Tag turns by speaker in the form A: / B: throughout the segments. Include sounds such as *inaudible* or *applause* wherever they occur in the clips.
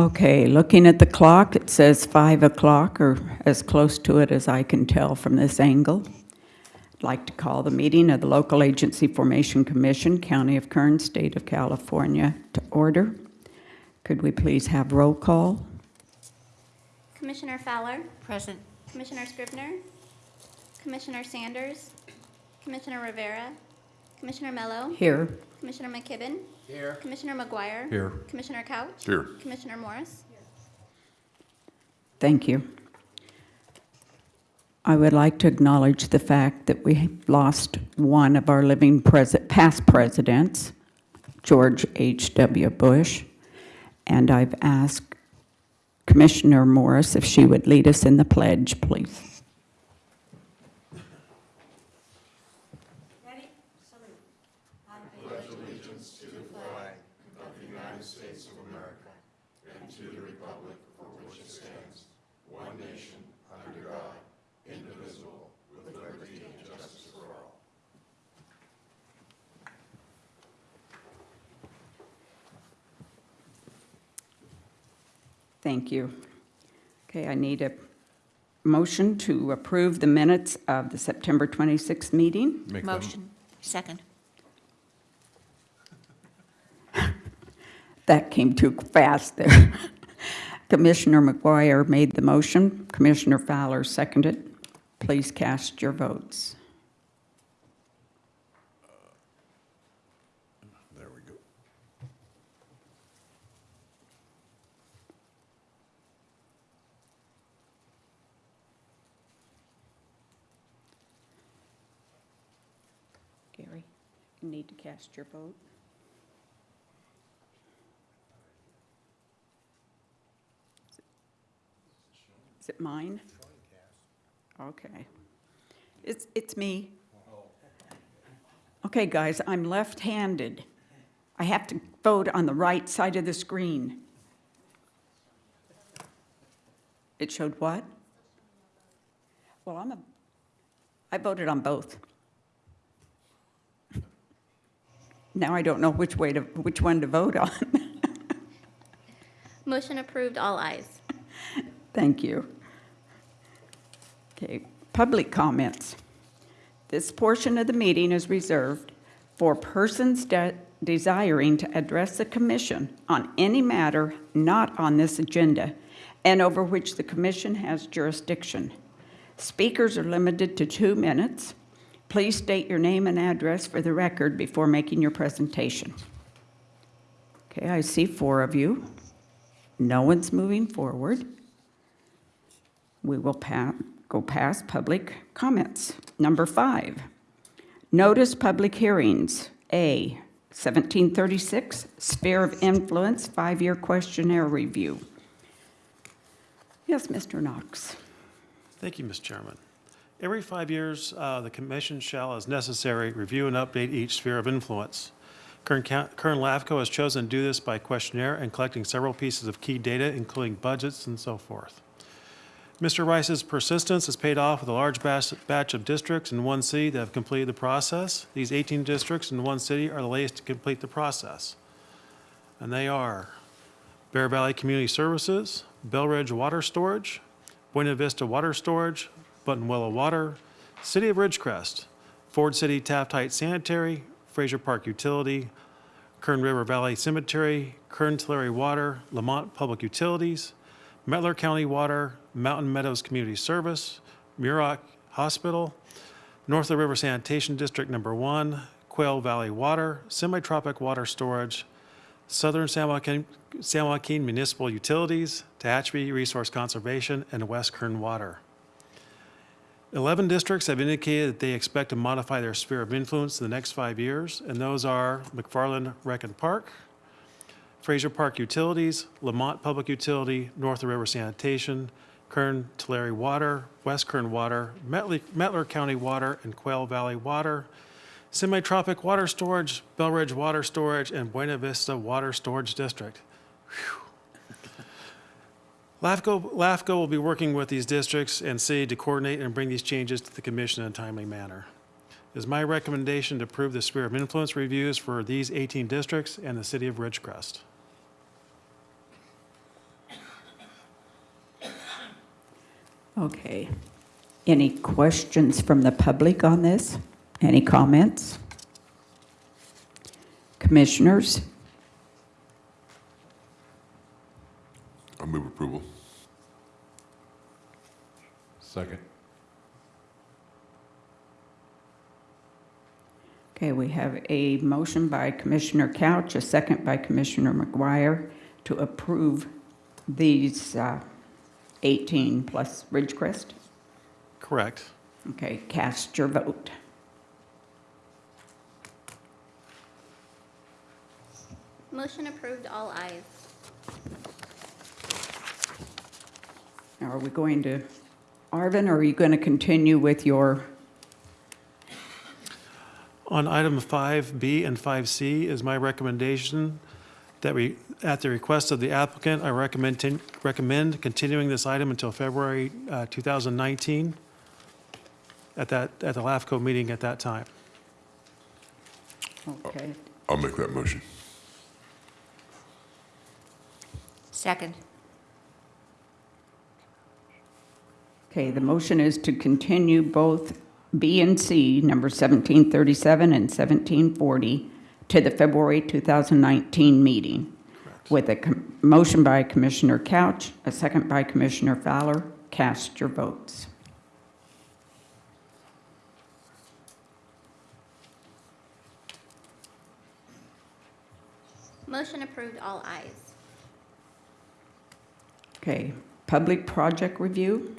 A: Okay, looking at the clock, it says 5 o'clock, or as close to it as I can tell from this angle. I'd like to call the meeting of the Local Agency Formation Commission, County of Kern, State of California, to order. Could we please have roll call?
B: Commissioner Fowler,
C: Present.
B: Commissioner Scrivner, Commissioner Sanders, Commissioner Rivera, Commissioner Mello,
A: Here.
B: Commissioner McKibben. Here. Commissioner McGuire.
D: Here.
B: Commissioner Couch.
D: Here.
B: Commissioner Morris. Here.
A: Thank you. I would like to acknowledge the fact that we lost one of our living pres- past presidents, George H.W. Bush, and I've asked Commissioner Morris if she would lead us in the pledge, please. Thank you. Okay, I need a motion to approve the minutes of the September 26th meeting.
D: Make that-
C: Motion. Second.
A: That came too fast there. *laughs* Commissioner McGuire made the motion. Commissioner Fowler seconded. Please cast your votes.
D: There we go.
A: Gary, you need to cast your vote. Is it mine? Okay. It's, it's me. Okay, guys, I'm left-handed. I have to vote on the right side of the screen. It showed what? Well, I'm a, I voted on both. Now I don't know which way to, which one to vote on. *laughs*
B: Motion approved, all ayes.
A: Thank you. Okay, public comments. This portion of the meeting is reserved for persons de- desiring to address the commission on any matter not on this agenda and over which the commission has jurisdiction. Speakers are limited to two minutes. Please state your name and address for the record before making your presentation. Okay, I see four of you. No one's moving forward. We will pa- go past public comments. Number five, notice public hearings. A, 1736, Sphere of Influence, five-year questionnaire review. Yes, Mr. Knox.
E: Thank you, Mr. Chairman. Every five years, uh, the commission shall, as necessary, review and update each sphere of influence. Kern Kern LAFCO has chosen to do this by questionnaire and collecting several pieces of key data, including budgets and so forth. Mr. Rice's persistence has paid off with a large batch of districts in one city that have completed the process. These 18 districts in one city are the latest to complete the process. And they are Bear Valley Community Services, Belridge Water Storage, Buena Vista Water Storage, Buttonwillow Water, City of Ridgecrest, Ford City Taft Heights Sanitary, Frazier Park Utility, Kern River Valley Cemetery, Kern Tulare Water, Lamont Public Utilities, Mettler County Water, Mountain Meadows Community Service, Muroc Hospital, North of River Sanitation District Number One, Quail Valley Water, Semitropic Water Storage, Southern San Joaquin, San Joaquin Municipal Utilities, Tehachapi Resource Conservation, and West Kern Water. 11 districts have indicated that they expect to modify their sphere of influence in the next five years, and those are McFarland Rec and Park, Frazier Park Utilities, Lamont Public Utility, North River Sanitation, Kern Tulare Water, West Kern Water, Mettler, Mettler County Water, and Quail Valley Water, Semitropic Water Storage, Belridge Water Storage, and Buena Vista Water Storage District. LAFCO, LAFCO will be working with these districts and city to coordinate and bring these changes to the commission in a timely manner. It is my recommendation to approve the sphere of influence reviews for these 18 districts and the city of Ridgecrest.
A: Okay. Any questions from the public on this? Any comments? Commissioners,
C: I move approval.
D: Second.
A: Okay, we have a motion by Commissioner Couch, a second by Commissioner McGuire to approve these uh, 18 plus Ridgecrest.
E: Correct.
A: Okay, cast your vote.
B: Motion approved, all ayes.
A: Now, Are we going to, Arvin, or are you going to continue with your,
E: On item 5B and 5C is my recommendation that we, at the request of the applicant, I recommend, tin- recommend continuing this item until February uh, 2019 at that, at the LAFCO meeting at that time.
A: okay,
C: I'll make that motion.
F: Second.
A: Okay, the motion is to continue both B and C, number 1737 and 1740, to the February 2019 meeting, with a com- motion by Commissioner Couch, a second by Commissioner Fowler. Cast your votes.
B: Motion approved, all ayes.
A: Okay, public project review.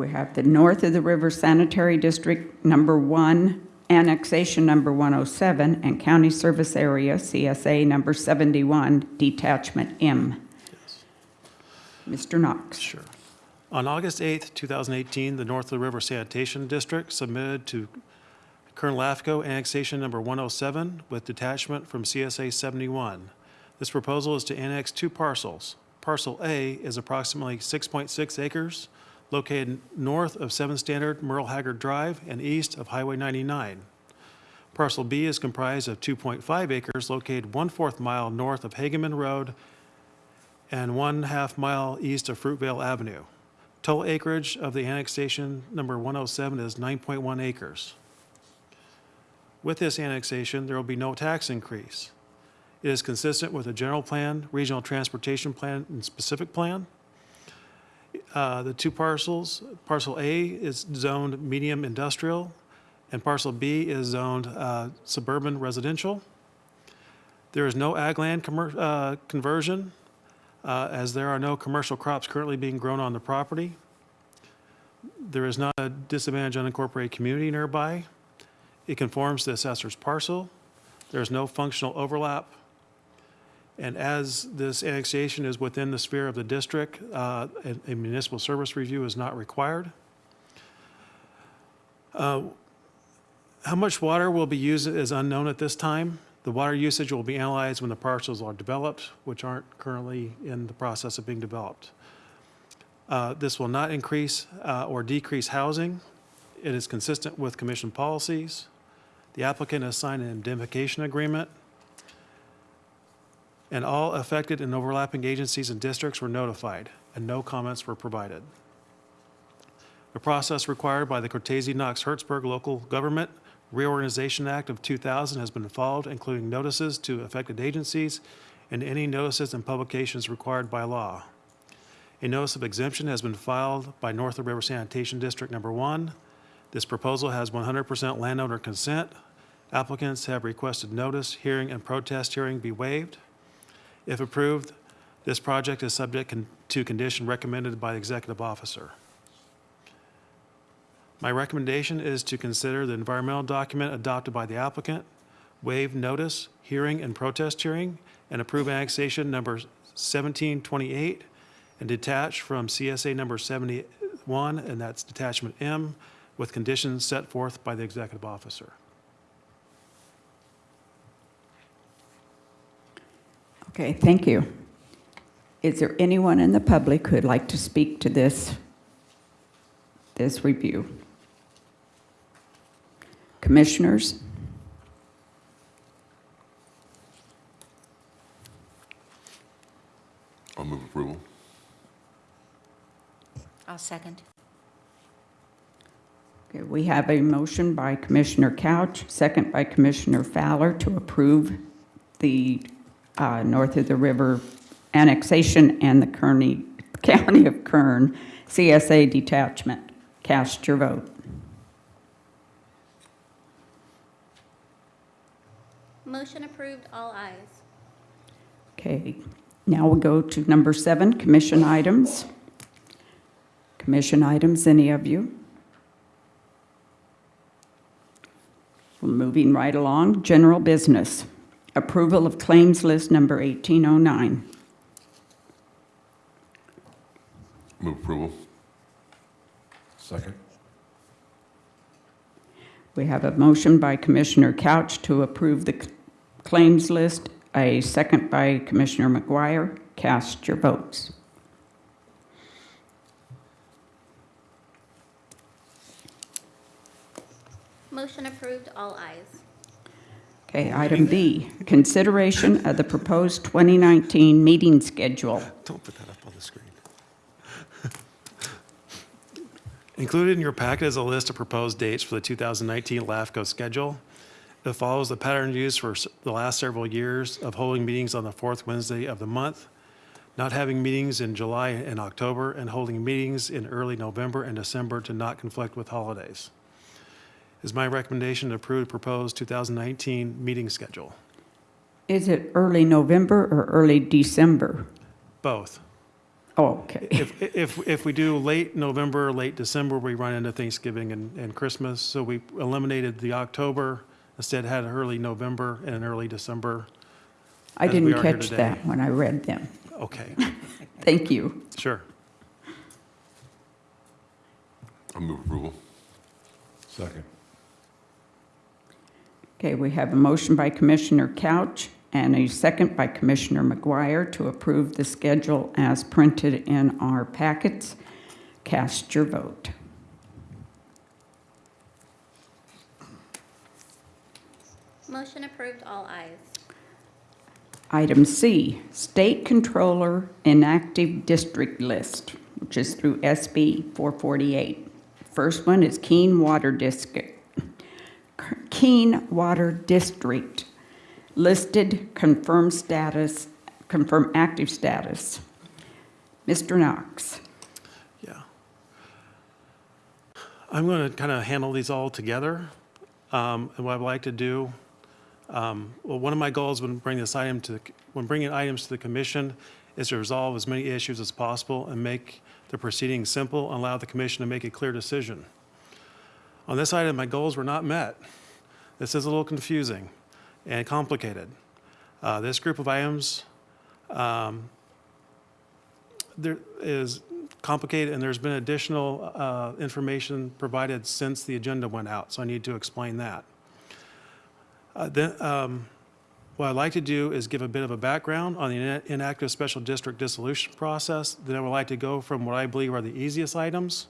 A: We have the North of the River Sanitary District Number One, Annexation Number 107, and County Service Area, CSA Number 71, Detachment M. Yes. Mr. Knox.
E: Sure. On August 8th, 2018, the North of the River Sanitation District submitted to Kern LAFCO annexation number 107 with detachment from CSA 71. This proposal is to annex two parcels. Parcel A is approximately 6.6 acres located north of 7 Standard Merle Haggard Drive and east of Highway 99. Parcel B is comprised of 2.5 acres located one-fourth mile north of Hageman Road and one half mile east of Fruitvale Avenue. Total acreage of the annexation number 107 is 9.1 acres. With this annexation, there will be no tax increase. It is consistent with the general plan, regional transportation plan, and specific plan. Uh, The two parcels, parcel A is zoned medium industrial, and parcel B is zoned uh, suburban residential. There is no ag land uh, conversion, uh, as there are no commercial crops currently being grown on the property. There is not a disadvantaged unincorporated community nearby. It conforms to the assessor's parcel. There is no functional overlap. And as this annexation is within the sphere of the district, uh, a a municipal service review is not required. Uh, How much water will be used is unknown at this time. The water usage will be analyzed when the parcels are developed, which aren't currently in the process of being developed. Uh, This will not increase uh, or decrease housing. It is consistent with commission policies. The applicant has signed an indemnification agreement, and all affected and overlapping agencies and districts were notified, and no comments were provided. The process required by the Cortese Knox Hertzberg Local Government Reorganization Act of 2000 has been followed, including notices to affected agencies and any notices and publications required by law. A notice of exemption has been filed by North of River Sanitation District Number One. This proposal has 100% landowner consent. Applicants have requested notice, hearing, and protest hearing be waived. If approved, this project is subject con- to condition recommended by the executive officer. My recommendation is to consider the environmental document adopted by the applicant, waive notice, hearing, and protest hearing, and approve annexation number 1728 and detach from CSA number 71, and that's detachment M, with conditions set forth by the executive officer.
A: Okay, thank you. Is there anyone in the public who'd like to speak to this, this review? Commissioners?
C: I'll move approval.
F: I'll second.
A: Okay, we have a motion by Commissioner Couch, second by Commissioner Fowler to approve the uh, north of the river annexation and the Kearney, *laughs* County of Kern CSA detachment. Cast your vote.
B: Motion approved, all ayes.
A: Okay, now we'll go to number seven, commission items. Commission items, any of you? Well, Moving right along, general business. Approval of claims list number 1809.
C: Move approval. Second.
A: We have a motion by Commissioner Couch to approve the claims list, a second by Commissioner McGuire. Cast your votes.
B: Motion approved, all ayes.
A: Okay, item B, consideration of the proposed 2019 meeting schedule.
E: Don't put that up on the screen. *laughs* Included in your packet is a list of proposed dates for the 2019 LAFCO schedule. It follows the pattern used for the last several years of holding meetings on the fourth Wednesday of the month, not having meetings in July and October, and holding meetings in early November and December to not conflict with holidays. Is my recommendation to approve the proposed 2019 meeting schedule.
A: Is it early November or early December?
E: Both.
A: Oh, okay.
E: If, if, if we do late November, late December, we run into Thanksgiving and, and Christmas. So we eliminated the October, instead had early November and an early December.
A: I didn't catch that when I read them.
E: Okay, *laughs*
A: Thank you.
E: sure.
C: I move approval. Second.
A: Okay, we have a motion by Commissioner Couch and a second by Commissioner McGuire to approve the schedule as printed in our packets. Cast your vote.
B: Motion approved, all ayes.
A: Item C, State Controller Inactive District List, which is through SB 448. First one is Keene Water District. Keene Water District, listed confirmed status, confirm active status. Mr. Knox.
E: Yeah. I'm going to kind of handle these all together. Um, And what I'd like to do, um, well, one of my goals when bringing this item to, the when bringing items to the commission is to resolve as many issues as possible and make the proceedings simple and allow the commission to make a clear decision. On this item, my goals were not met. This is a little confusing and complicated. Uh, This group of items there is complicated, and there's been additional uh, information provided since the agenda went out, so I need to explain that. Uh, Then, um, what I'd like to do is give a bit of a background on the inactive special district dissolution process. Then I would like to go from what I believe are the easiest items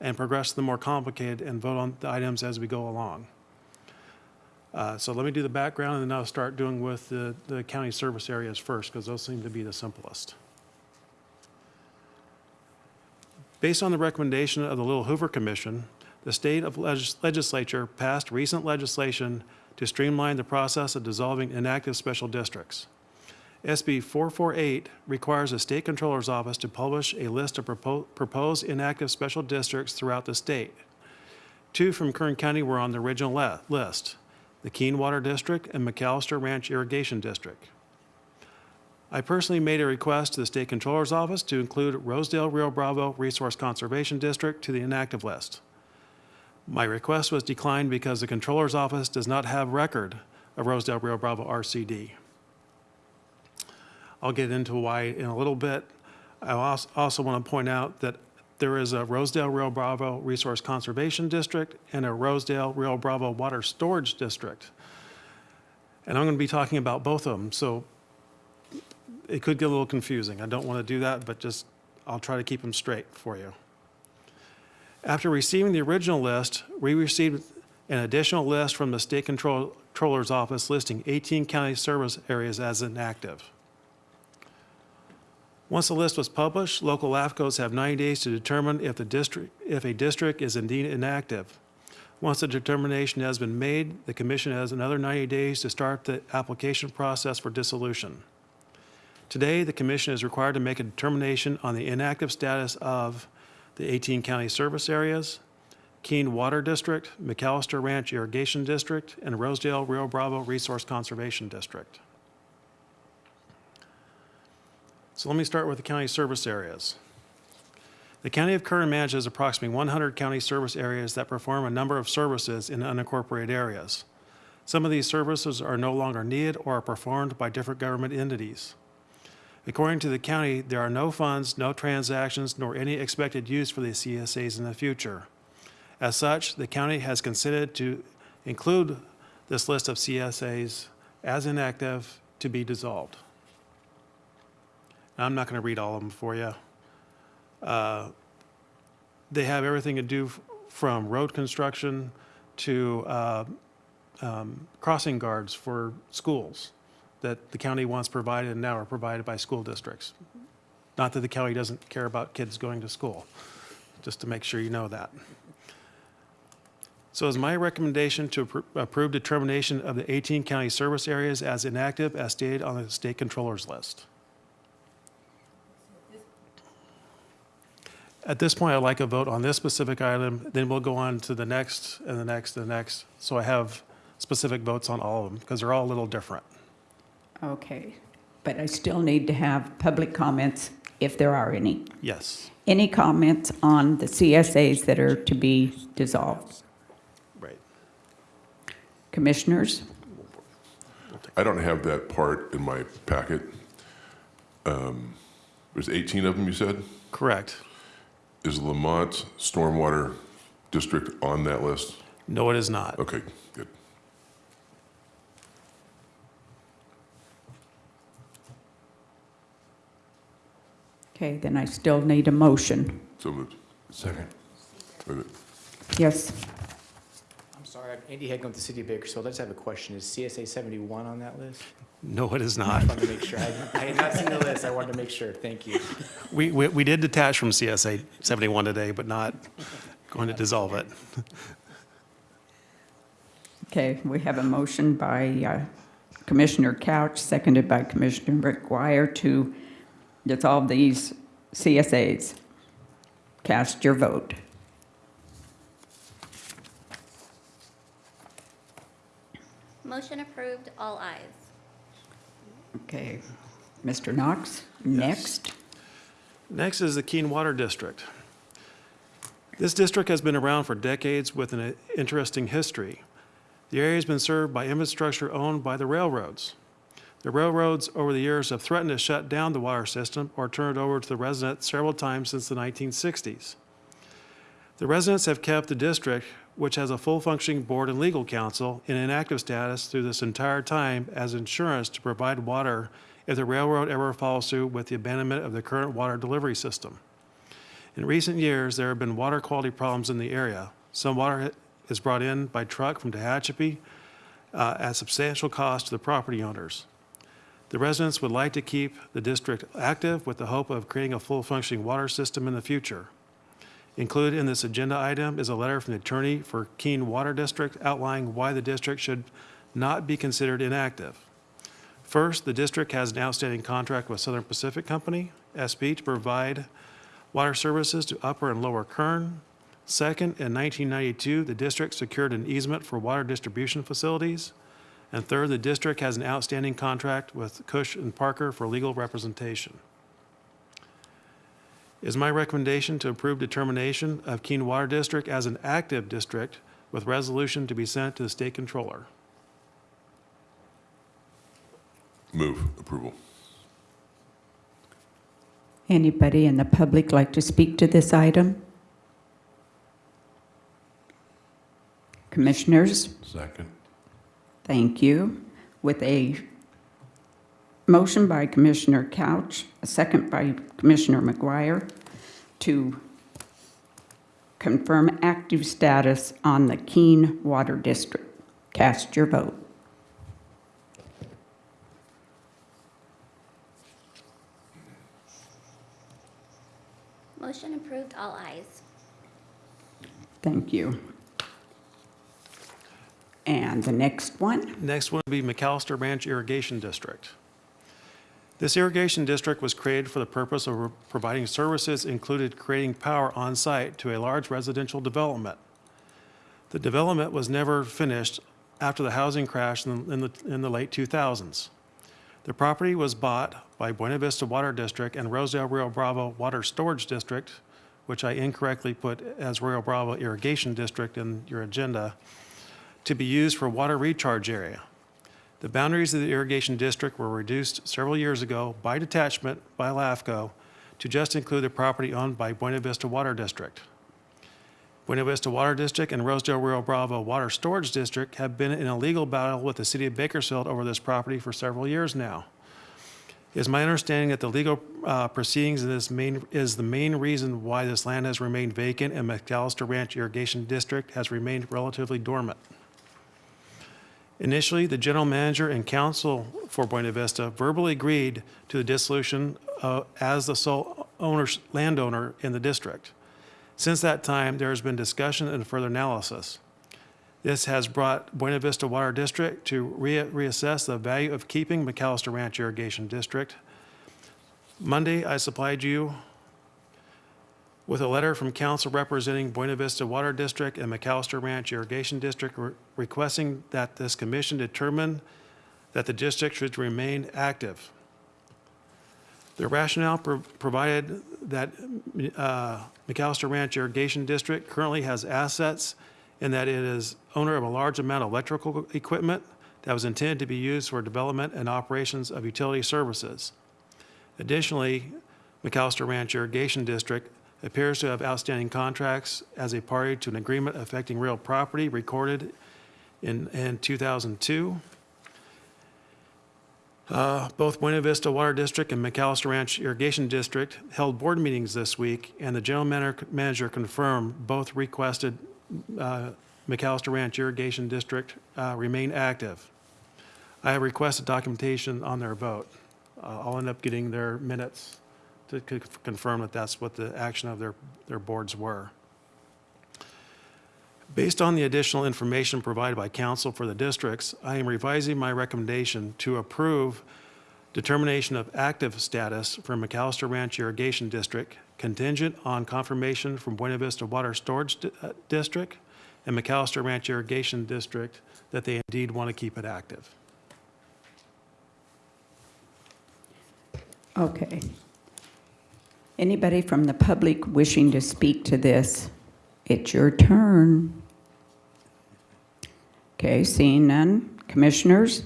E: and progress the more complicated and vote on the items as we go along. Uh, So let me do the background, and then I'll start doing with the the county service areas first, because those seem to be the simplest. Based on the recommendation of the Little Hoover Commission, the state of legis- legislature passed recent legislation to streamline the process of dissolving inactive special districts. SB 448 requires the state controller's office to publish a list of propo- proposed inactive special districts throughout the state. Two from Kern County were on the original list, the Keene Water District and McAllister Ranch Irrigation District. I personally made a request to the State Controller's Office to include Rosedale Rio Bravo Resource Conservation District to the inactive list. My request was declined because the Controller's Office does not have record of Rosedale Rio Bravo RCD. I'll get into why in a little bit. I als- also want to point out that there is a Rosedale Rio Bravo Resource Conservation District and a Rosedale Rio Bravo Water Storage District. And I'm going to be talking about both of them, so it could get a little confusing. I don't want to do that, but just, I'll try to keep them straight for you. After receiving the original list, we received an additional list from the State Control- Controller's Office listing 18 county service areas as inactive. Once the list was published, local LAFCOs have 90 days to determine if the district, if a district is indeed inactive. Once the determination has been made, the commission has another 90 days to start the application process for dissolution. Today, the commission is required to make a determination on the inactive status of the 18 county service areas, Keene Water District, McAllister Ranch Irrigation District, and Rosedale Rio Bravo Resource Conservation District. So let me start with the county service areas. The County of Kern manages approximately 100 county service areas that perform a number of services in unincorporated areas. Some of these services are no longer needed or are performed by different government entities. According to the county, there are no funds, no transactions, nor any expected use for the CSAs in the future. As such, the county has considered to include this list of CSAs as inactive to be dissolved. I'm not going to read all of them for you. Uh, They have everything to do from road construction to uh, um, crossing guards for schools that the county once provided and now are provided by school districts. Not that the county doesn't care about kids going to school, just to make sure you know that. So is my recommendation to appro- approve determination of the 18 county service areas as inactive as stated on the state controller's list. At this point, I'd like a vote on this specific item, then we'll go on to the next and the next and the next. So I have specific votes on all of them, because they're all a little different.
A: Okay, but I still need to have public comments if there are any.
E: Yes,
A: Any comments on the CSAs that are to be dissolved?
E: right.
A: Commissioners?
C: I don't have that part in my packet. Um, There's 18 of them, you said?
E: Correct.
C: Is Lamont Stormwater District on that list?
E: No, it is not.
C: Okay, good.
A: Okay, then I still need a motion.
C: So moved. Second.
A: Yes,
D: I'm sorry, I'm Andy Hagan with the City of Bakersfield. I just have a question. Is CSA 71 on that list?
E: No, it is
D: I
E: not.
D: wanted to make sure. I I had not seen the list. I wanted to make sure. Thank you.
E: We, we, we did detach from CSA 71 today, but not going to dissolve it.
A: okay, we have a motion by uh, Commissioner Couch, seconded by Commissioner McGuire to dissolve these CSAs. Cast your vote.
B: Motion approved, all ayes.
A: Okay, Mr. Knox, next.
E: Next is the Keene Water District. This district has been around for decades with an interesting history. The area has been served by infrastructure owned by the railroads. The railroads over the years have threatened to shut down the water system or turn it over to the residents several times since the 1960s. The residents have kept the district, which has a full functioning board and legal counsel, in inactive status through this entire time as insurance to provide water if the railroad ever follows through with the abandonment of the current water delivery system. In recent years, there have been water quality problems in the area. Some water is brought in by truck from Tehachapi uh, at substantial cost to the property owners. The residents would like to keep the district active with the hope of creating a full functioning water system in the future. Included in this agenda item is a letter from the attorney for Keene Water District outlining why the district should not be considered inactive. First, the district has an outstanding contract with Southern Pacific Company, SP, to provide water services to Upper and Lower Kern. Second, in 1992, the district secured an easement for water distribution facilities. And third, the district has an outstanding contract with Kuhs and Parker for legal representation. It is my recommendation to approve determination of Keene Water District as an active district with resolution to be sent to the state controller.
C: Move approval.
A: Anybody in the public like to speak to this item? Commissioners?
C: Second.
A: Thank you. With a motion by Commissioner Couch, a second by Commissioner McGuire to confirm active status on the Keene Water District. Cast your vote.
B: Motion approved, all ayes.
A: Thank you. And the next one?
E: Next one would be McAllister Ranch Irrigation District. This irrigation district was created for the purpose of providing services included creating power on site to a large residential development. The development was never finished after the housing crash in the, in the late 2000s. The property was bought by Buena Vista Water District and Rosedale Rio Bravo Water Storage District, which I incorrectly put as Rio Bravo Irrigation District in your agenda, to be used for water recharge area. The boundaries of the irrigation district were reduced several years ago by detachment by LAFCO to just include the property owned by Buena Vista Water District. Buena Vista Water District and Rosedale Rio Bravo Water Storage District have been in a legal battle with the city of Bakersfield over this property for several years now. It is my understanding that the legal uh, proceedings main, is the main reason why this land has remained vacant and McAllister Ranch Irrigation District has remained relatively dormant. Initially, the general manager and counsel for Buena Vista verbally agreed to the dissolution uh, as the sole landowner in the district. Since that time, there has been discussion and further analysis. This has brought Buena Vista Water District to re- reassess the value of keeping McAllister Ranch Irrigation District. Monday, I supplied you with a letter from counsel representing Buena Vista Water District and McAllister Ranch Irrigation District re- requesting that this commission determine that the district should remain active. The rationale pro- provided that uh, McAllister Ranch Irrigation District currently has assets and that it is owner of a large amount of electrical equipment that was intended to be used for development and operations of utility services. Additionally, McAllister Ranch Irrigation District appears to have outstanding contracts as a party to an agreement affecting real property recorded in, in 2002. Uh, Both Buena Vista Water District and McAllister Ranch Irrigation District held board meetings this week, and the general manager- confirmed both requested uh, McAllister Ranch Irrigation District uh, remain active. I have requested documentation on their vote. Uh, I'll end up getting their minutes to confirm that that's what the action of their, their boards were. Based on the additional information provided by counsel for the districts, I am revising my recommendation to approve determination of active status for McAllister Ranch Irrigation District contingent on confirmation from Buena Vista Water Storage Di- uh, District and McAllister Ranch Irrigation District that they indeed want to keep it active.
A: Okay. Anybody from the public wishing to speak to this? It's your turn. Okay, seeing none. Commissioners?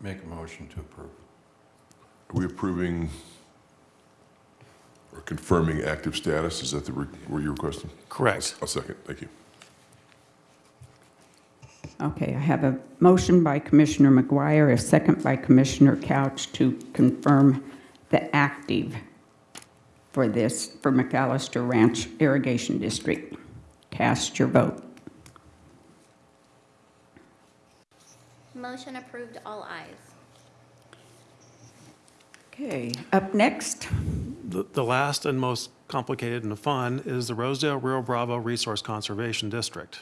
G: Make a motion to approve.
C: Are we approving or confirming active status? Is that the, re- were you requesting?
E: Correct.
C: I'll second, thank you.
A: Okay, I have a motion by Commissioner McGuire, a second by Commissioner Couch to confirm the active for this, for McAllister Ranch Irrigation District. Cast your vote.
B: Motion approved, all ayes.
A: Okay, up next,
E: The, the last and most complicated and fun is the Rosedale Rio Bravo Resource Conservation District.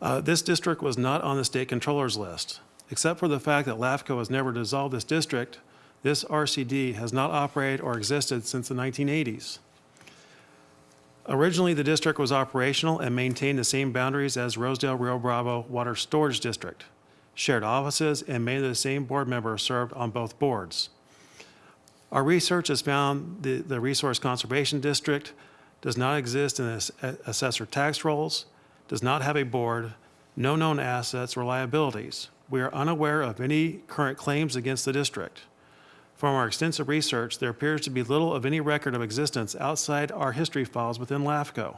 E: Uh, This district was not on the state controller's list. Except for the fact that LAFCO has never dissolved this district, this RCD has not operated or existed since the 1980s. Originally, the district was operational and maintained the same boundaries as Rosedale Rio Bravo Water Storage District. Shared offices and many of the same board members served on both boards. Our research has found the, the Resource Conservation District does not exist in ass- assessor tax rolls, does not have a board, no known assets or liabilities. We are unaware of any current claims against the district. From our extensive research, there appears to be little of any record of existence outside our history files within LAFCO.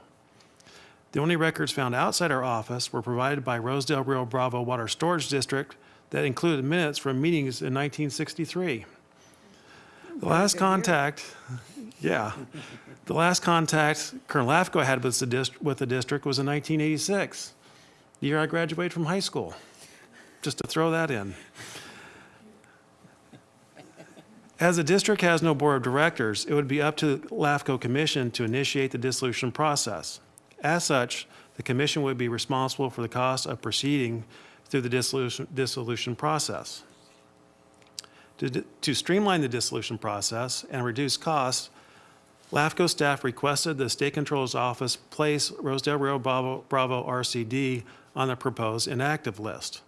E: The only records found outside our office were provided by Rosedale Rio Bravo Water Storage District that included minutes from meetings in 1963. The last contact, yeah, the last contact Kern LAFCO had with the, dist- with the district was in 1986, the year I graduated from high school. Just to throw that in. As the district has no board of directors, it would be up to the LAFCO Commission to initiate the dissolution process. As such, the commission would be responsible for the cost of proceeding through the dissolution, dissolution process. To, to streamline the dissolution process and reduce costs, LAFCO staff requested the State Controller's Office place Rosedale Rio Bravo, Bravo RCD on the proposed inactive list.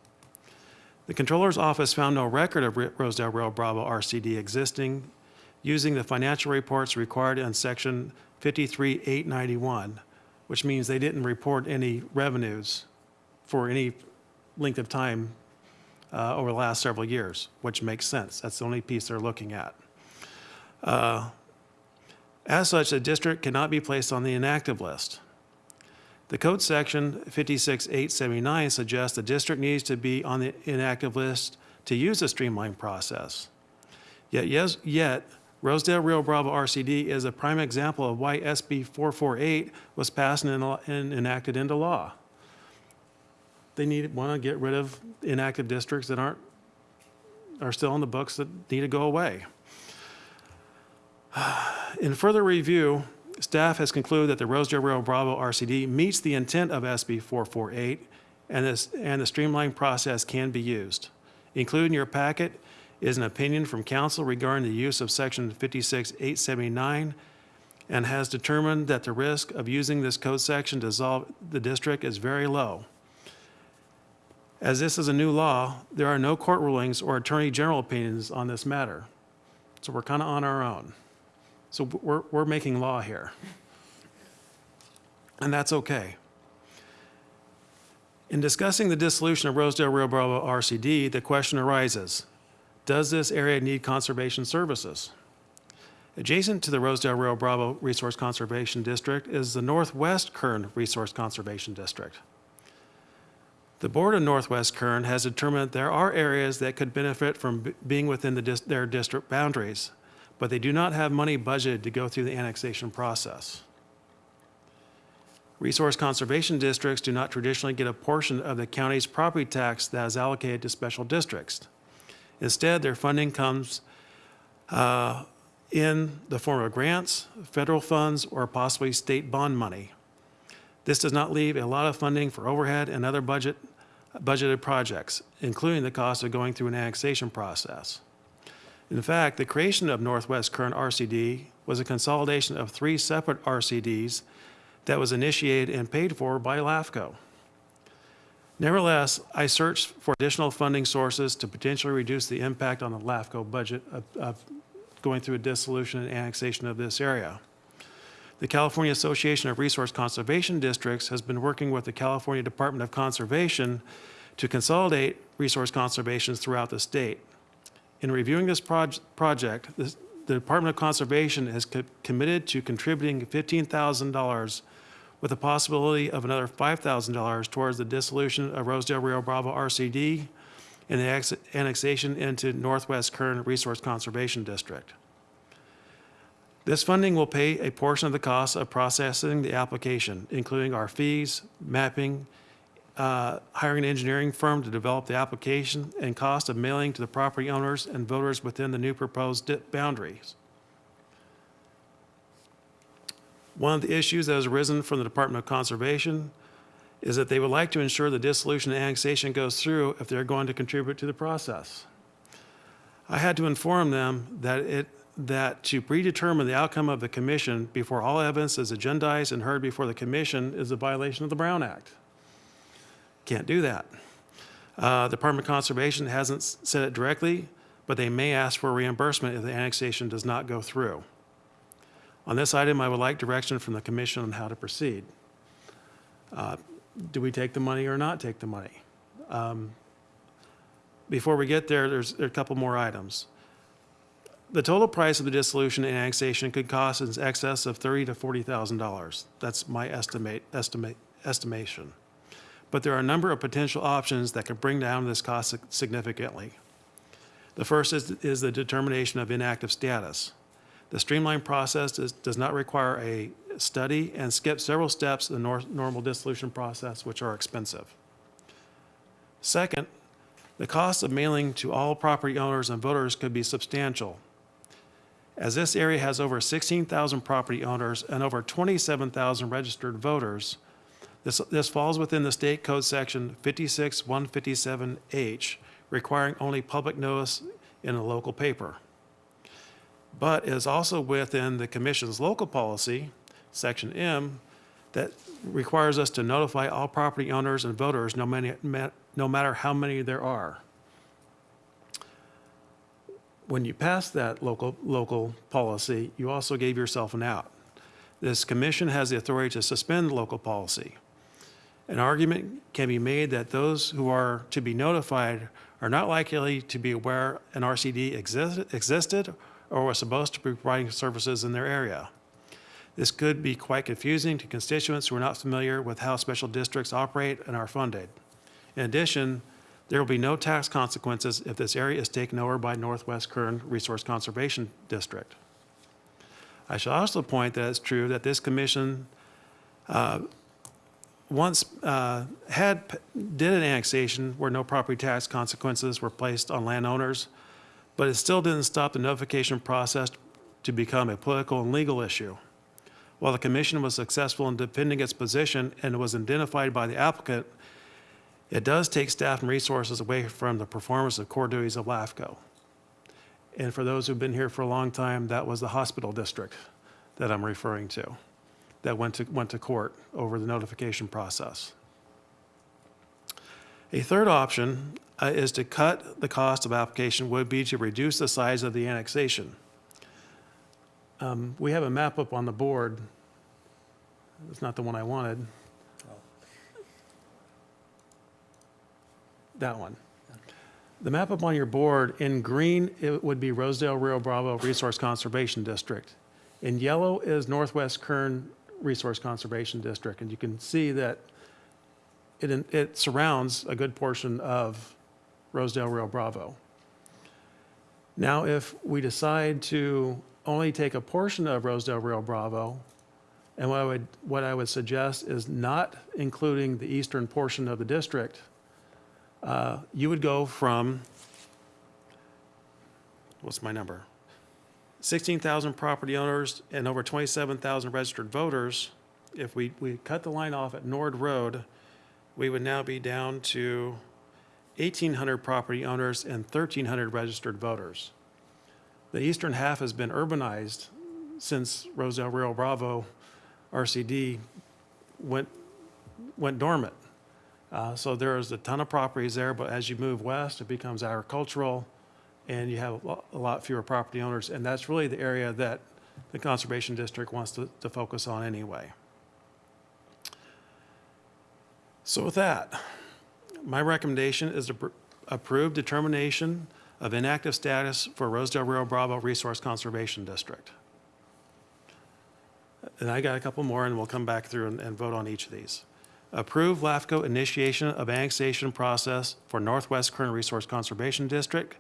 E: The Controller's Office found no record of Rosedale Rio Bravo RCD existing using the financial reports required in Section 53891, which means they didn't report any revenues for any length of time uh, over the last several years, which makes sense. That's the only piece they're looking at. Uh, As such, the district cannot be placed on the inactive list. The code section 56879 suggests the district needs to be on the inactive list to use the streamlined process. Yet, yes, yet Rosedale Rio Bravo RCD is a prime example of why SB 448 was passed and enacted into law. They need, want to get rid of inactive districts that aren't, are still on the books that need to go away. *sighs* In further review, staff has concluded that the Rosedale Bravo RCD meets the intent of SB 448, and this, and the streamlined process can be used. Included in your packet is an opinion from counsel regarding the use of section 56879, and has determined that the risk of using this code section to dissolve the district is very low. As this is a new law, there are no court rulings or attorney general opinions on this matter. So we're kind of on our own. So we're, we're making law here. And that's okay. In discussing the dissolution of Rosedale Rio Bravo RCD, the question arises, does this area need conservation services? Adjacent to the Rosedale Rio Bravo Resource Conservation District is the Northwest Kern Resource Conservation District. The Board of Northwest Kern has determined there are areas that could benefit from being within the, dis- their district boundaries, but they do not have money budgeted to go through the annexation process. Resource conservation districts do not traditionally get a portion of the county's property tax that is allocated to special districts. Instead, their funding comes uh, in the form of grants, federal funds, or possibly state bond money. This does not leave a lot of funding for overhead and other budget, budgeted projects, including the cost of going through an annexation process. In fact, the creation of Northwest Kern RCD was a consolidation of three separate RCDs that was initiated and paid for by LAFCO. Nevertheless, I searched for additional funding sources to potentially reduce the impact on the LAFCO budget of, of going through a dissolution and annexation of this area. The California Association of Resource Conservation Districts has been working with the California Department of Conservation to consolidate resource conservations throughout the state. In reviewing this proj- project, this- the Department of Conservation has co- committed to contributing $15,000 with the possibility of another $5,000 towards the dissolution of Rosedale Rio Bravo RCD and the ex- annexation into Northwest Kern Resource Conservation District. This funding will pay a portion of the cost of processing the application, including our fees, mapping, uh, hiring an engineering firm to develop the application, and cost of mailing to the property owners and voters within the new proposed di- boundaries. One of the issues that has arisen from the Department of Conservation is that they would like to ensure the dissolution and annexation goes through if they're going to contribute to the process. I had to inform them that it, that to predetermine the outcome of the commission before all evidence is agendized and heard before the commission is a violation of the Brown Act. Can't do that. Uh, the Department of Conservation hasn't said it directly, but they may ask for reimbursement if the annexation does not go through. On this item, I would like direction from the commission on how to proceed. Uh, Do we take the money or not take the money? Um, Before we get there, there's there a couple more items. The total price of the dissolution and annexation could cost in excess of thirty to forty thousand dollars. That's my estimate, estimate, estimation. But there are a number of potential options that could bring down this cost significantly. The first is, is the determination of inactive status. The streamlined process does, not require a study and skips several steps in the nor- normal dissolution process, which are expensive. Second, the cost of mailing to all property owners and voters could be substantial. As this area has over 16,000 property owners and over 27,000 registered voters, this, this falls within the state code section 56157H, requiring only public notice in a local paper. But is also within the commission's local policy, section M, that requires us to notify all property owners and voters, no many, no matter how many there are. When you passed that local, local policy, you also gave yourself an out. This commission has the authority to suspend local policy. An argument can be made that those who are to be notified are not likely to be aware an RCD exist- existed or was supposed to be providing services in their area. This could be quite confusing to constituents who are not familiar with how special districts operate and are funded. In addition, there will be no tax consequences if this area is taken over by Northwest Kern Resource Conservation District. I should also point that it's true that this commission uh, once uh, had, did an annexation where no property tax consequences were placed on landowners, but it still didn't stop the notification process to become a political and legal issue. While the commission was successful in defending its position and was identified by the applicant, it does take staff and resources away from the performance of core duties of LAFCO. And for those who've been here for a long time, that was the hospital district that I'm referring to, that went to, went to court over the notification process. A third option uh, is to cut the cost of application would be to reduce the size of the annexation. Um, We have a map up on the board. It's not the one I wanted. That one. The map up on your board, in green, it would be Rosedale Rio Bravo Resource Conservation District. In yellow is Northwest Kern Resource Conservation District, and you can see that it, it surrounds a good portion of Rosedale Rio Bravo. Now, if we decide to only take a portion of Rosedale Rio Bravo, and what I would, what I would suggest is not including the eastern portion of the district, uh, you would go from, what's my number? 16,000 property owners and over 27,000 registered voters. If we, we cut the line off at Nord Road, we would now be down to 1,800 property owners and 1,300 registered voters. The eastern half has been urbanized since Rosedale Rio Bravo RCD went, went dormant. Uh, So there's a ton of properties there, but as you move west, it becomes agricultural, and you have a lot fewer property owners, and that's really the area that the Conservation District wants to, to focus on anyway. So with that, my recommendation is to approve determination of inactive status for Rosedale Rio Bravo Resource Conservation District. And I got a couple more, and we'll come back through and, and vote on each of these. Approve LAFCO initiation of annexation process for Northwest Kern Resource Conservation District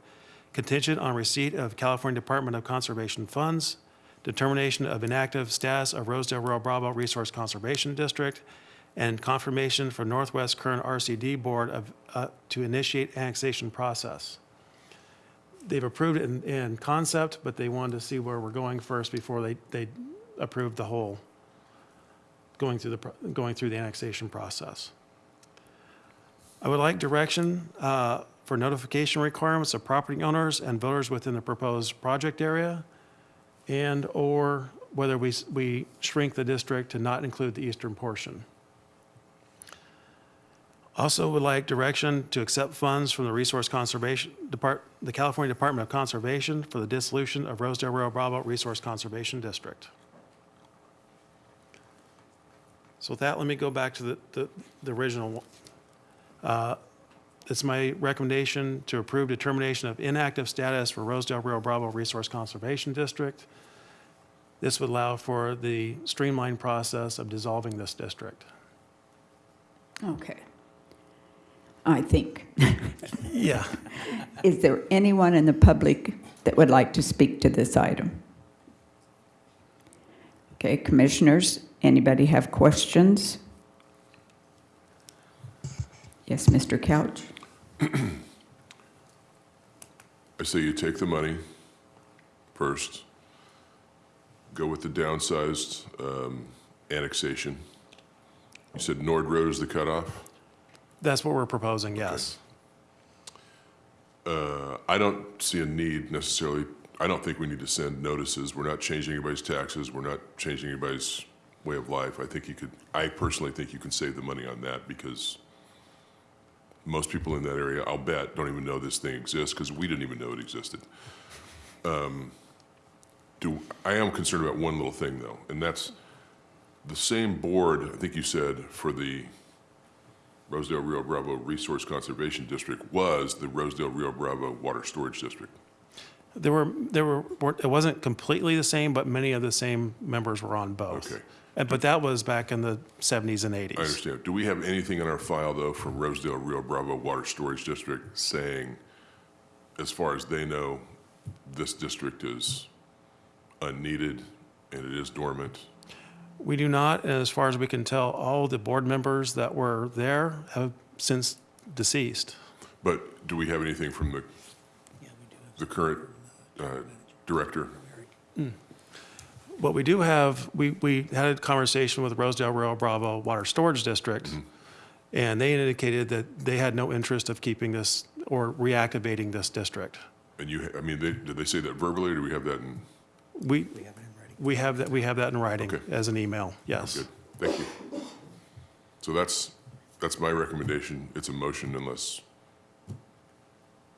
E: contingent on receipt of California Department of Conservation funds, determination of inactive status of Rosedale Rio Bravo Resource Conservation District, and confirmation for Northwest Kern RCD Board of, uh, to initiate annexation process. They've approved it in, in concept, but they wanted to see where we're going first before they, they approved the whole, going through the, going through the annexation process. I would like direction uh, for notification requirements of property owners and voters within the proposed project area, and/or whether we, we shrink the district to not include the eastern portion. Also would like direction to accept funds from the Resource Conservation Depart, the California Department of Conservation for the dissolution of Rosedale Rio Bravo Resource Conservation District. So with that, let me go back to the, the, the original. Uh, It's my recommendation to approve determination of inactive status for Rosedale Rio Bravo Resource Conservation District. This would allow for the streamlined process of dissolving this district.
A: Okay. I think. *laughs*
E: Yeah.
A: Is there anyone in the public that would like to speak to this item? Okay, commissioners, anybody have questions? Yes, Mr. Couch? *clears throat*
C: I say you take the money first, go with the downsized um, annexation. You said Nord Road is the cutoff?
E: That's what we're proposing, yes.
C: Uh, I don't see a need necessarily, I don't think we need to send notices. We're not changing anybody's taxes, we're not changing anybody's way of life. I think you could, I personally think you can save the money on that because most people in that area, I'll bet, don't even know this thing exists because we didn't even know it existed. Um, Do, I am concerned about one little thing though, and that's the same board, I think you said, for the Rosedale Rio Bravo Resource Conservation District was the Rosedale Rio Bravo Water Storage District.
E: There were, there were, it wasn't completely the same, but many of the same members were on both.
C: Okay.
E: And- But that was back in the 70s and 80s.
C: I understand. Do we have anything in our file, though, from Rosedale Rio Bravo Water Storage District saying, as far as they know, this district is unneeded and it is dormant?
E: We do not, and as far as we can tell, all the board members that were there have since deceased.
C: But do we have anything from the, the current uh, director?
E: What we do have, we, we had a conversation with Rosedale Rio Bravo Water Storage District, mm-hmm. and they indicated that they had no interest of keeping this or reactivating this district.
C: And you, I mean, they- did they say that verbally, or do we have that in?
E: We, we have that, we have that in writing
C: Okay.
E: as an email, yes.
C: Good, thank you. So that's, that's my recommendation. It's a motion unless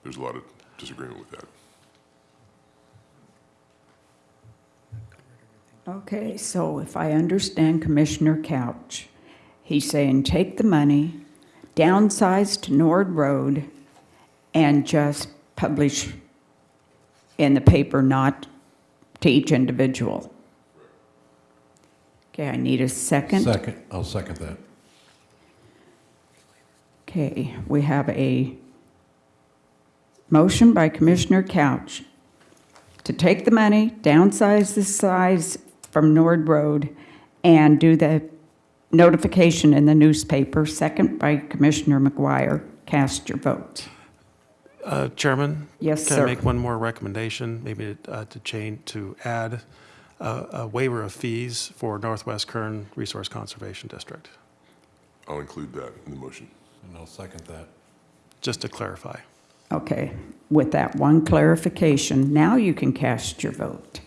C: there's a lot of disagreement with that.
A: Okay, so if I understand Commissioner Couch, he's saying take the money, downsize to Nord Road, and just publish in the paper, not to each individual. Okay, I need a second.
G: Second, I'll second that.
A: Okay, we have a motion by Commissioner Couch to take the money, downsize the size from Nord Road, and do the notification in the newspaper. Second by Commissioner McGuire. Cast your vote.
E: Uh, Chairman?
A: Yes,
E: Can
A: sir.
E: I make one more recommendation, maybe uh, to change, to add uh, a waiver of fees for Northwest Kern Resource Conservation District,
C: I'll include that in the motion.
G: And I'll second that.
E: just to clarify.
A: Okay, with that one clarification, now you can cast your vote.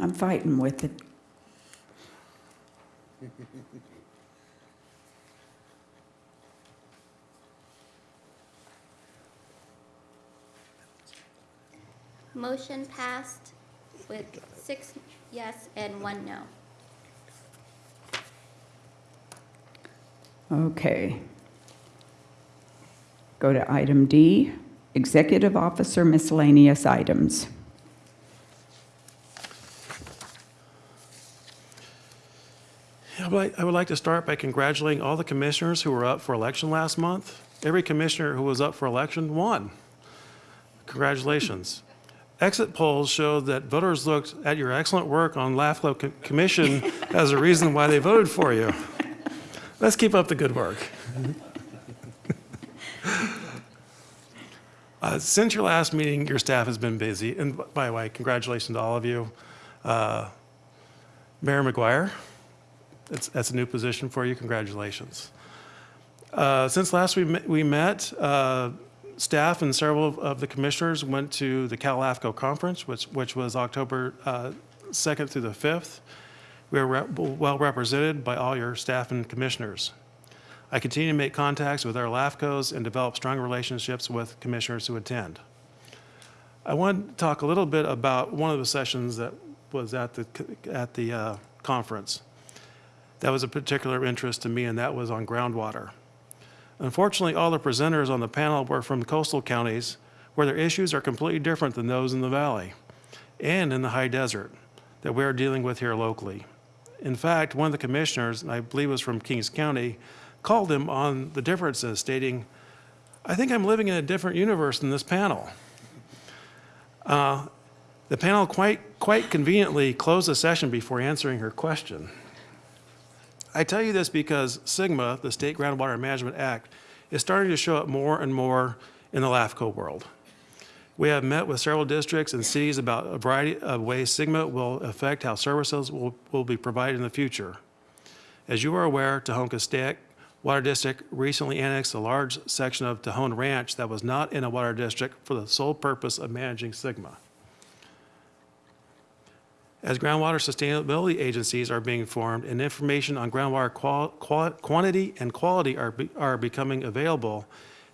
A: I'm fighting with it.
B: Motion passed with six yes and one no.
A: Okay. Go to item D, Executive Officer Miscellaneous Items.
E: I would like- I would like to start by congratulating all the commissioners who were up for election last month. Every commissioner who was up for election won. Congratulations. Exit polls showed that voters looked at your excellent work on LAFCO co- Commission *laughs* as a reason why they voted for you. Let's keep up the good work. *laughs* Uh, Since your last meeting, your staff has been busy, and by the way, congratulations to all of you. Uh, Mayor McGuire, that's, that's a new position for you. Congratulations. Uh, Since last we met, we met, uh, staff and several of the commissioners went to the CalAFCO conference, which, which was October uh, 2nd through the 5th. We were well represented by all your staff and commissioners. I continue to make contacts with our LAFCOs and develop strong relationships with commissioners who attend. I want to talk a little bit about one of the sessions that was at the, at the uh, conference. That was a particular interest to me, and that was on groundwater. Unfortunately, all the presenters on the panel were from coastal counties where their issues are completely different than those in the valley and in the high desert that we're dealing with here locally. In fact, one of the commissioners, and I believe was from Kings County, called him on the differences, stating, I think I'm living in a different universe than this panel. Uh, The panel quite, quite conveniently closed the session before answering her question. I tell you this because SGMA, the State Groundwater Management Act, is starting to show up more and more in the LAFCO world. We have met with several districts and cities about a variety of ways SGMA will affect how services will, will be provided in the future. As you are aware, Tejon-Castac Water District recently annexed a large section of Tejon Ranch that was not in a water district for the sole purpose of managing SGMA. As groundwater sustainability agencies are being formed and information on groundwater quantity and quality are, be- are becoming available,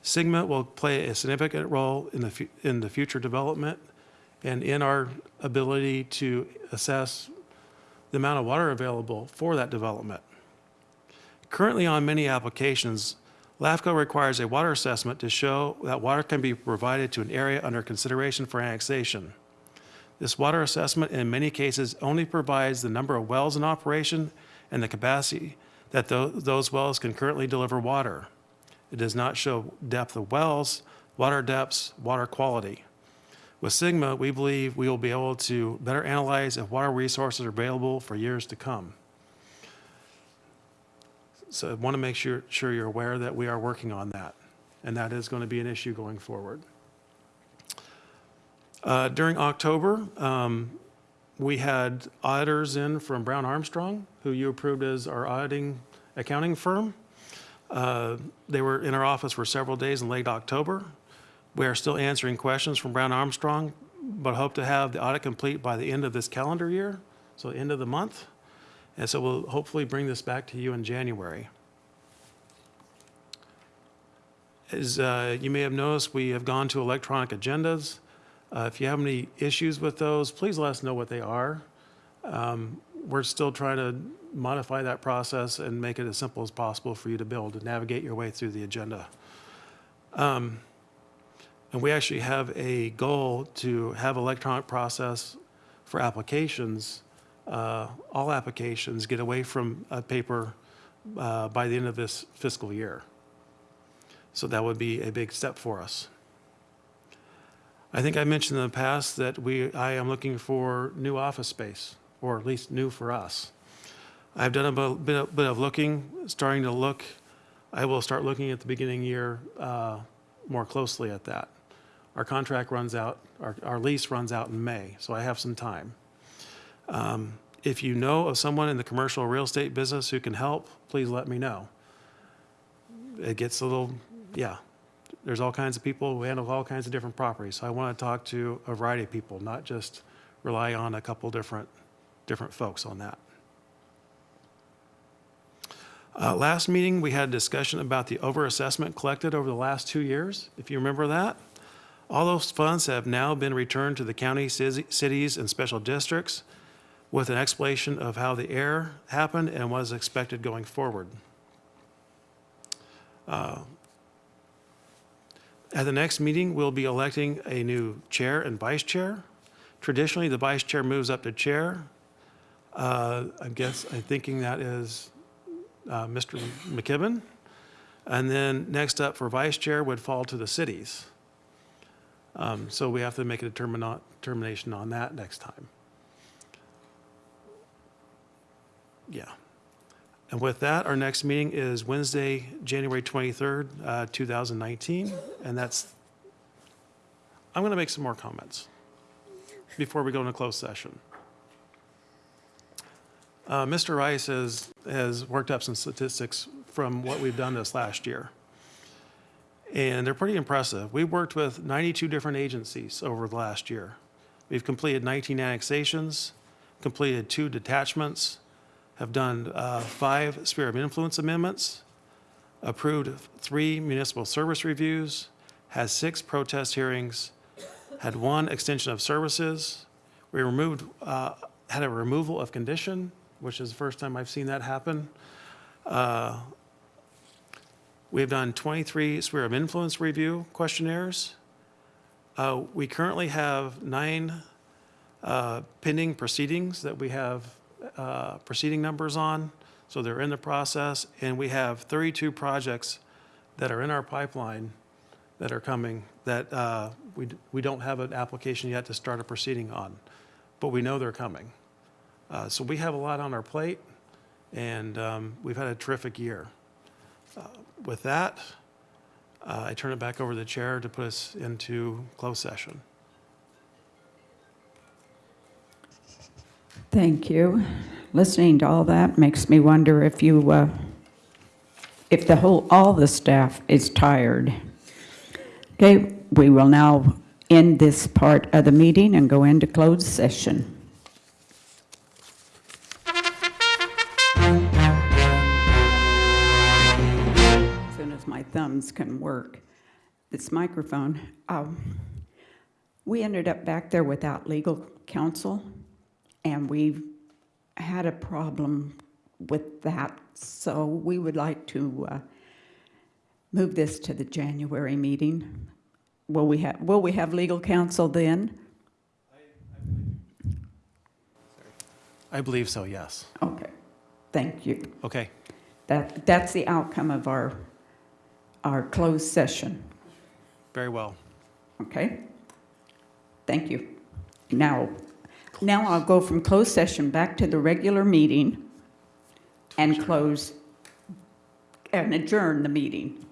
E: SGMA will play a significant role in the, in the future development and in our ability to assess the amount of water available for that development. Currently on many applications, LAFCO requires a water assessment to show that water can be provided to an area under consideration for annexation. This water assessment in many cases only provides the number of wells in operation and the capacity that those wells can currently deliver water. It does not show depth of wells, water depths, water quality. With SGMA, we believe we will be able to better analyze if water resources are available for years to come. So I want to make sure, sure you're aware that we are working on that, and that is going to be an issue going forward. Uh, During October, um, we had auditors in from Brown Armstrong, who you approved as our auditing accounting firm. Uh, They were in our office for several days in late October. We are still answering questions from Brown Armstrong, but hope to have the audit complete by the end of this calendar year, so end of the month. And so we'll hopefully bring this back to you in January. As uh, you may have noticed, we have gone to electronic agendas. Uh, If you have any issues with those, please let us know what they are. Um, We're still trying to modify that process and make it as simple as possible for you to able to navigate your way through the agenda. Um, And we actually have a goal to have electronic process for applications, uh, all applications get away from a paper uh, by the end of this fiscal year. So that would be a big step for us. I think I mentioned in the past that we, I am looking for new office space, or at least new for us. I've done a bit of, bit of looking, starting to look, I will start looking at the beginning year uh, more closely at that. Our contract runs out, our, our lease runs out in May, so I have some time. Um, If you know of someone in the commercial real estate business who can help, please let me know. It gets a little, yeah, there's all kinds of people who handle all kinds of different properties. So I want to talk to a variety of people, not just rely on a couple different, different folks on that. Uh, Last meeting, we had a discussion about the overassessment collected over the last two years, if you remember that. All those funds have now been returned to the county, cities, and special districts with an explanation of how the error happened and what is expected going forward. Uh, At the next meeting, we'll be electing a new chair and vice chair. Traditionally, the vice chair moves up to chair. Uh, I guess, I'm thinking that is uh, Mr. McKibben. And then next up for vice chair would fall to the cities. Um, So we have to make a determina- determination on that next time. Yeah. And with that, our next meeting is Wednesday, January 23rd, uh, 2019, and that's, I'm going to make some more comments before we go into closed session. Uh, Mr. Rice has, has worked up some statistics from what we've done this last year. And they're pretty impressive. We worked with 92 different agencies over the last year. We've completed 19 annexations, completed two detachments, have done uh, five sphere of influence amendments, approved three municipal service reviews, had six protest hearings, had one extension of services. We removed, uh, had a removal of condition, which is the first time I've seen that happen. Uh, We have done 23 sphere of influence review questionnaires. Uh, We currently have nine uh, pending proceedings that we have uh, proceeding numbers on, so they're in the process. And we have 32 projects that are in our pipeline that are coming that uh, we we don't have an application yet to start a proceeding on, but we know they're coming. Uh, So we have a lot on our plate, and um, we've had a terrific year. Uh, With that, Uh, I turn it back over to the chair to put us into closed session.
A: Thank you. Listening to all that makes me wonder if you, uh, if the whole, all the staff is tired. Okay, we will now end this part of the meeting and go into closed session. As soon as my thumbs can work, this microphone. Um, We ended up back there without legal counsel, and we've had a problem with that, so we would like to uh, move this to the January meeting. Will we have, will we have legal counsel then?
E: I believe so, yes.
A: Okay, thank you.
E: Okay,
A: That, that's the outcome of our, our closed session,
E: very well.
A: okay? Thank you. Now, now I'll go from closed session back to the regular meeting and close, and adjourn the meeting.